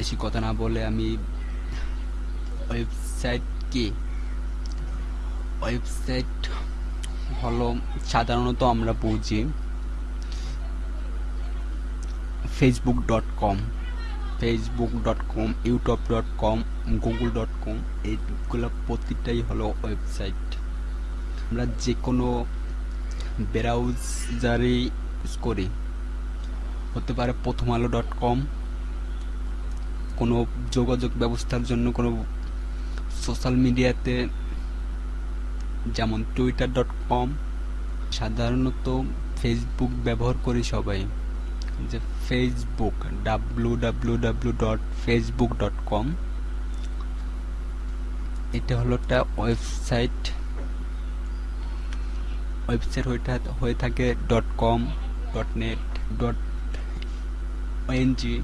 বেশি কথা না বলে আমি ওয়েবসাইট কি ওয়েবসাইট হলো সাধারণত আমরা বুঝি Facebook dot com Facebook dot com YouTube dot com Google dot com এইগুলো প্রতিটাই হলো ওয়েবসাইট। আমরা যে কোনো ব্রাউজারে ইউজ করি। হতে পারে প্রথম আলো ডট কম কোনো যোগাযোগ ব্যবস্থার জন্য কোনো সোশ্যাল মিডিয়াতে যেমন টুইটার ডট কম সাধারণত ফেসবুক ব্যবহার করি সবাই। যে Facebook W W W dot Facebook dot com এটা হলো একটা ওয়েবসাইট ওয়েবসাইট হয়ে থাকে dot com dot net dot ONG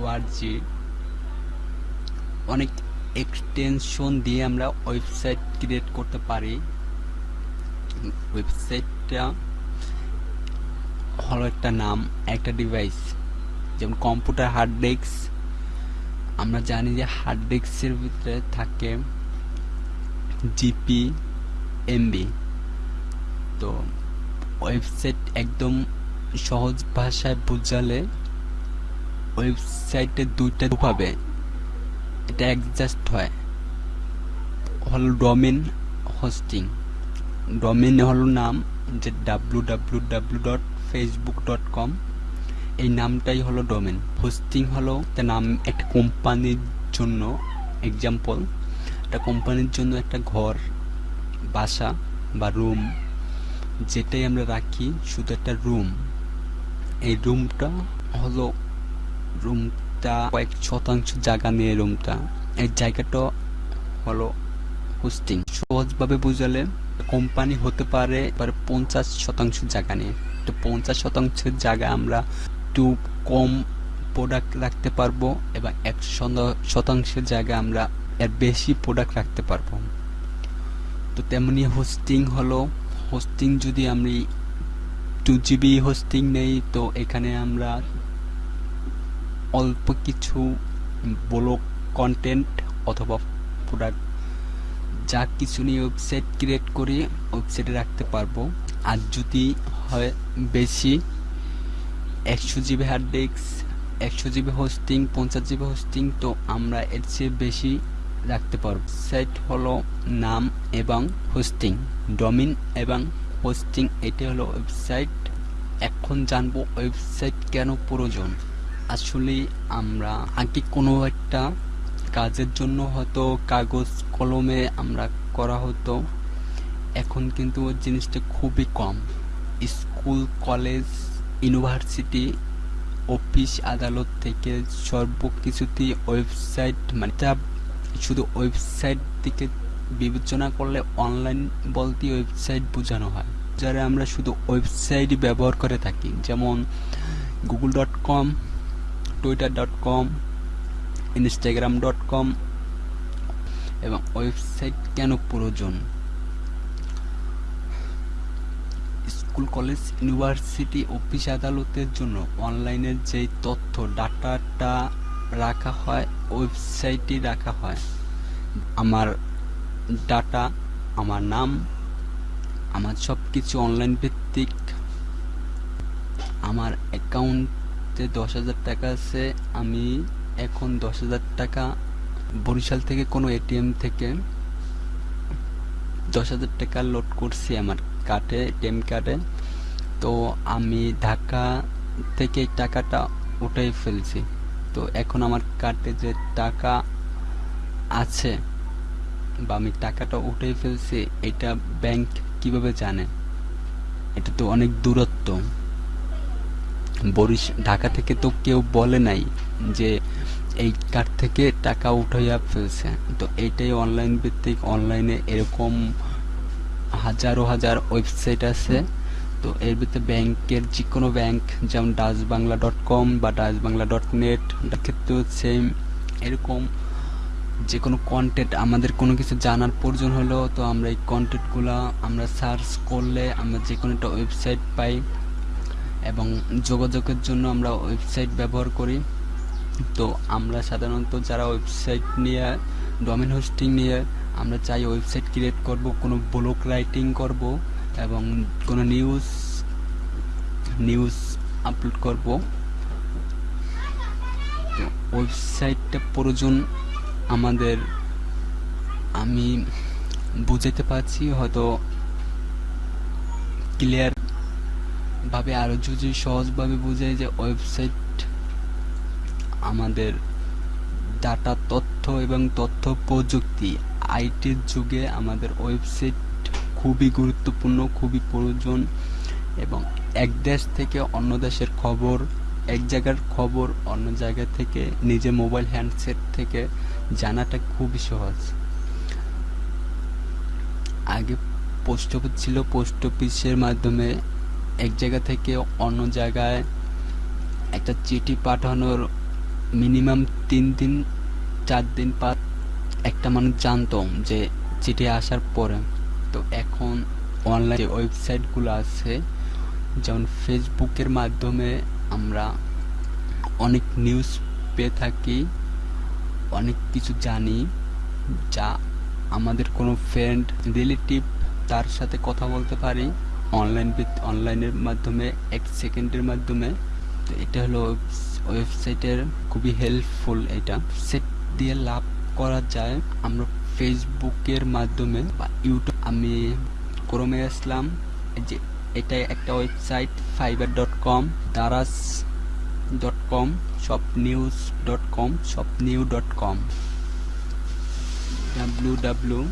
ORG, অনেক এক্সটেনশন দিয়ে আমরা ওয়েবসাইট ক্রিয়েট করতে পারি। ওয়েবসাইটটা হলো একটা নাম, একটা ডিভাইস যেমন কম্পিউটার হার্ড ডিস্ক আমরা জানি যে হার্ড ডিস্কের ভিতরে থাকে জিপি এমবি তো ওয়েবসাইট একদম সহজ ভাষায় বোঝালে ওয়েবসাইটে দুইটা পাবে এটা অ্যাডজাস্ট হয়। হল ডোমেন হোস্টিং। ডোমেন হলো নাম যে W W W dot Facebook dot com এই নামটাই হলো ডোমেন হোস্টিং হলো একটা নাম একটা কোম্পানির জন্য এক্সাম্পল একটা কোম্পানির জন্য একটা ঘর, বাসা বা রুম যেটাই আমরা রাখি, শুধু একটা রুম এই রুমটা হলো রুমটা কয়েক শতাংশ জায়গা নিয়ে রুমটা। এই জায়গাটা হলো হোস্টিং। সহজভাবে বুঝালে কোম্পানি হতে পারে পঞ্চাশ শতাংশ জায়গা নিয়ে। তো পঞ্চাশ শতাংশের জায়গা আমরা একটু কম প্রোডাক্ট রাখতে পারব এবং এক শতাংশের জায়গা আমরা এর বেশি প্রোডাক্ট রাখতে পারব। তো তেমনি হোস্টিং হলো, হোস্টিং যদি আমি টু জিবি হোস্টিং নেই, তো এখানে আমরা অল্প কিছু ব্লগ কন্টেন্ট অথবা প্রোডাক্ট যা কিছু নিয়ে ওয়েবসাইট ক্রিয়েট করে ওয়েবসাইটে রাখতে পারব। আর যদি হয় বেশি, একশো জিবি হার্ড ডিস্ক একশো জিবি হোস্টিং পঞ্চাশ জিবি হোস্টিং তো আমরা এর চেয়ে বেশি রাখতে পারব। সাইট হলো নাম এবং হোস্টিং ডমিন এবং হোস্টিং এটি হলো ওয়েবসাইট এখন জানব ওয়েবসাইট কেন প্রয়োজন। আসলে আমরা আগে কোনো একটা কাজের জন্য হয়তো কাগজ কলমে আমরা করা হতো। এখন কিন্তু জিনিসটা খুবই কম। স্কুল, কলেজ, ইউনিভার্সিটি, অফিস, আদালত থেকে সর্বকিছুতেই ওয়েবসাইট মানে তা শুধু ওয়েবসাইট দিকে বিবেচনা করলে অনলাইন বলতে ওয়েবসাইট বোঝানো হয়। যারা আমরা শুধু ওয়েবসাইটই ব্যবহার করে থাকি, যেমন Google dot com Twitter dot com Instagram dot com এবং ওয়েবসাইট কেন প্রয়োজন? স্কুল, কলেজ, ইউনিভার্সিটি, অফিস আদালতের জন্য অনলাইনের যে তথ্য, ডাটাটা রাখা হয় ওয়েবসাইটে রাখা হয়। আমার ডাটা, আমার নাম, আমার সব কিছু অনলাইন ভিত্তিক। আমার অ্যাকাউন্টে দশ হাজার টাকা আছে, আমি এখন দশ হাজার টাকা বরিশাল থেকে কোনো এটিএম থেকে দশ হাজার টাকা লোড করছি আমার কার্ডে এটিএম কার্ডে। তো আমি ঢাকা থেকে টাকাটা উঠাই ফেলছি। তো এখন আমার কার্ডে যে টাকা আছে বা আমি টাকাটা উঠাই ফেলছি, এটা ব্যাংক কীভাবে জানে? এটা তো অনেক দূরত্ব। বরিশ, ঢাকা থেকে তো কেউ বলে নাই যে এই কার্ড থেকে টাকা উঠাইয়া ফেলছে। তো এইটাই অনলাইন ভিত্তিক অনলাইনে এরকম হাজারো হাজার ওয়েবসাইট আছে। তো এর ভিতরে ব্যাংকের যে কোনো ব্যাংক, যেমন ডাচ বাংলা ডট কম বা ডাচ বাংলা ডট নেট ক্ষেত্রেও সেম এরকম যে কোনো কন্টেন্ট আমাদের কোনো কিছু জানার প্রয়োজন হলো তো আমরা এই কন্টেন্টগুলো আমরা সার্চ করলে আমরা যে কোনো একটা ওয়েবসাইট পাই। এবং যোগাযোগের জন্য আমরা ওয়েবসাইট ব্যবহার করি। তো আমরা সাধারণত যারা ওয়েবসাইট নিয়ে ডোমেন হোস্টিং নিয়ে আমরা চাই ওয়েবসাইট ক্রিয়েট করব, কোনো ব্লগ রাইটিং করব এবং কোনো নিউজ নিউজ আপলোড করব। ওয়েবসাইটটা প্রয়োজন আমাদের, আমি বুঝাতে পারছি, হয়তো ক্লিয়ার ভাবে আরও যদি সহজভাবে বুঝাই যে ওয়েবসাইট আমাদের ডাটা তথ্য এবং তথ্য প্রযুক্তি আইটির যুগে আমাদের ওয়েবসাইট খুবই গুরুত্বপূর্ণ, খুবই প্রয়োজন এবং এক দেশ থেকে অন্য দেশের খবর, এক জায়গার খবর অন্য জায়গা থেকে নিজে মোবাইল হ্যান্ডসেট থেকে জানাটা খুবই সহজ। আগে পোস্ট অফিস ছিল পোস্ট অফিসের মাধ্যমে এক জায়গা থেকে অন্য জায়গায় একটা চিঠি পাঠানোর মিনিমাম তিন দিন, চার দিন পর একটা মানুষ জানতো যে চিঠি আসার পরে। তো এখন অনলাইন যে ওয়েবসাইটগুলো আছে, যেমন ফেসবুকের মাধ্যমে আমরা অনেক নিউজ পেয়ে থাকি, অনেক কিছু জানি, যা আমাদের কোনো ফ্রেন্ড রিলেটিভ তার সাথে কথা বলতে পারি। অনলাইন অনলাইনের মাধ্যমে, এক সেকেন্ডের মাধ্যমে। তো এটা হলো ওয়েবসাইটের খুবই হেল্পফুল এটা। সেট দিয়ে লাভ করা যায়। আমরা ফেসবুকের মাধ্যমে বা ইউটিউব আমি ক্রমে আসলাম। যে এটা একটা website Fiverr dot com Daraz dot com সব নিউজ ডট কম সব new dot com W W